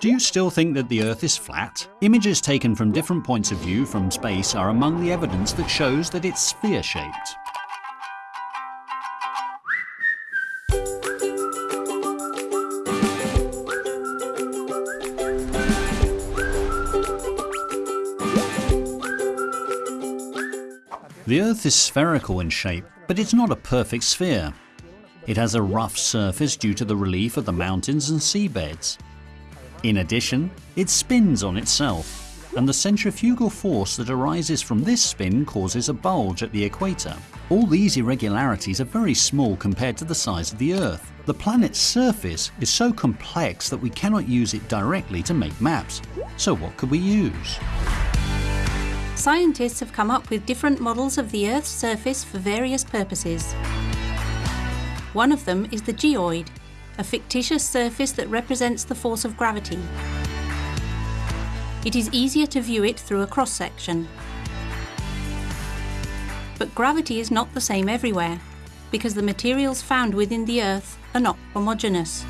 Do you still think that the Earth is flat? Images taken from different points of view from space are among the evidence that shows that it's sphere-shaped. The Earth is spherical in shape, but it's not a perfect sphere. It has a rough surface due to the relief of the mountains and seabeds. In addition, it spins on itself, and the centrifugal force that arises from this spin causes a bulge at the equator. All these irregularities are very small compared to the size of the Earth. The planet's surface is so complex that we cannot use it directly to make maps. So what could we use? Scientists have come up with different models of the Earth's surface for various purposes. One of them is the geoid, a fictitious surface that represents the force of gravity. It is easier to view it through a cross-section. But gravity is not the same everywhere, because the materials found within the Earth are not homogeneous.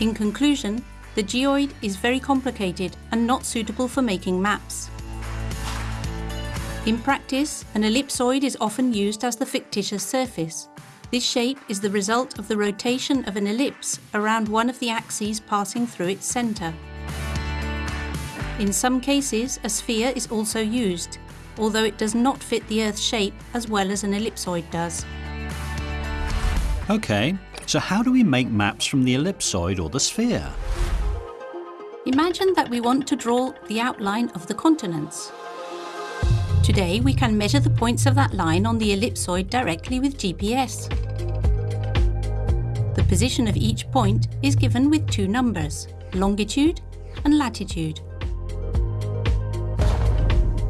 In conclusion, the geoid is very complicated and not suitable for making maps. In practice, an ellipsoid is often used as the fictitious surface. This shape is the result of the rotation of an ellipse around one of the axes passing through its centre. In some cases, a sphere is also used, although it does not fit the Earth's shape as well as an ellipsoid does. Okay, so how do we make maps from the ellipsoid or the sphere? Imagine that we want to draw the outline of the continents. Today we can measure the points of that line on the ellipsoid directly with GPS. The position of each point is given with two numbers, longitude and latitude.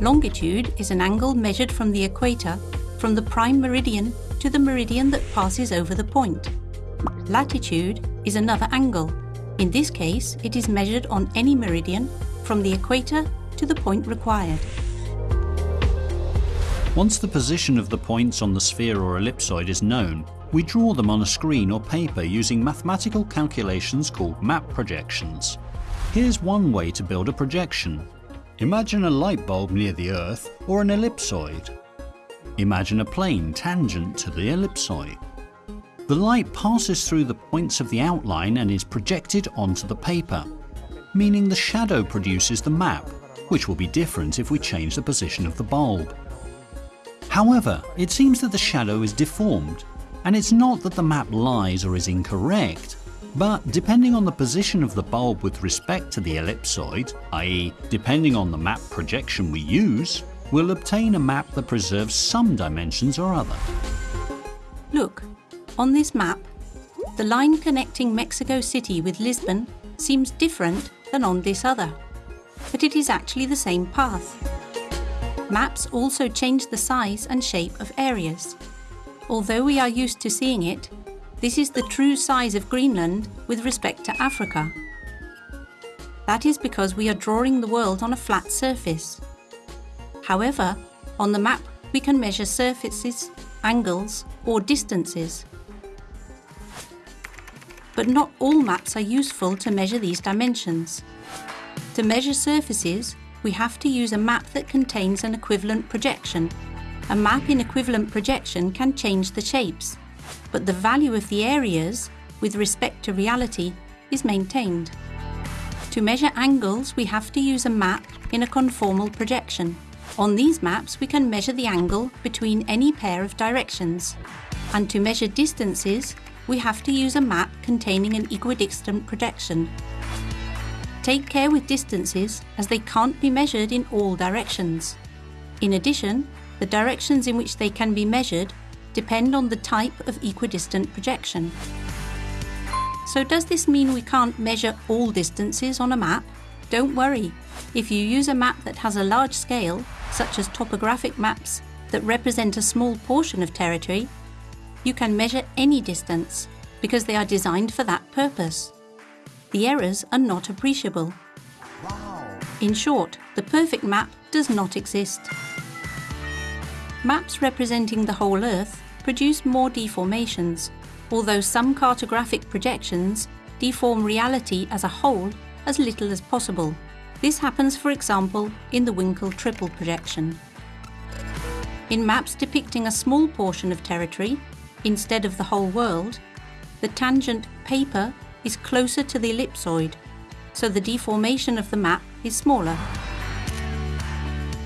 Longitude is an angle measured from the equator from the prime meridian to the meridian that passes over the point. Latitude is another angle. In this case, it is measured on any meridian from the equator to the point required. Once the position of the points on the sphere or ellipsoid is known, we draw them on a screen or paper using mathematical calculations called map projections. Here's one way to build a projection. Imagine a light bulb near the Earth or an ellipsoid. Imagine a plane tangent to the ellipsoid. The light passes through the points of the outline and is projected onto the paper, meaning the shadow produces the map, which will be different if we change the position of the bulb. However, it seems that the shadow is deformed, and it's not that the map lies or is incorrect, but depending on the position of the bulb with respect to the ellipsoid, i.e. depending on the map projection we use, we'll obtain a map that preserves some dimensions or other. Look, on this map, the line connecting Mexico City with Lisbon seems different than on this other, but it is actually the same path. Maps also change the size and shape of areas. Although we are used to seeing it, this is the true size of Greenland with respect to Africa. That is because we are drawing the world on a flat surface. However, on the map we can measure surfaces, angles or distances. But not all maps are useful to measure these dimensions. To measure surfaces, we have to use a map that contains an equivalent projection. A map in equivalent projection can change the shapes, but the value of the areas, with respect to reality, is maintained. To measure angles, we have to use a map in a conformal projection. On these maps, we can measure the angle between any pair of directions. And to measure distances, we have to use a map containing an equidistant projection. Take care with distances as they can't be measured in all directions. In addition, the directions in which they can be measured depend on the type of equidistant projection. So does this mean we can't measure all distances on a map? Don't worry. If you use a map that has a large scale, such as topographic maps that represent a small portion of territory, you can measure any distance because they are designed for that purpose the errors are not appreciable. In short, the perfect map does not exist. Maps representing the whole Earth produce more deformations, although some cartographic projections deform reality as a whole as little as possible. This happens, for example, in the Winkel tripel projection. In maps depicting a small portion of territory, instead of the whole world, the tangent paper is closer to the ellipsoid, so the deformation of the map is smaller.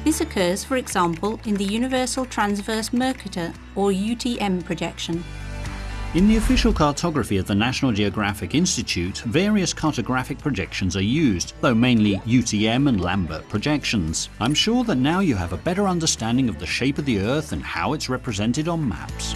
This occurs, for example, in the Universal Transverse Mercator or UTM projection. In the official cartography of the National Geographic Institute, various cartographic projections are used, though mainly UTM and Lambert projections. I'm sure that now you have a better understanding of the shape of the Earth and how it's represented on maps.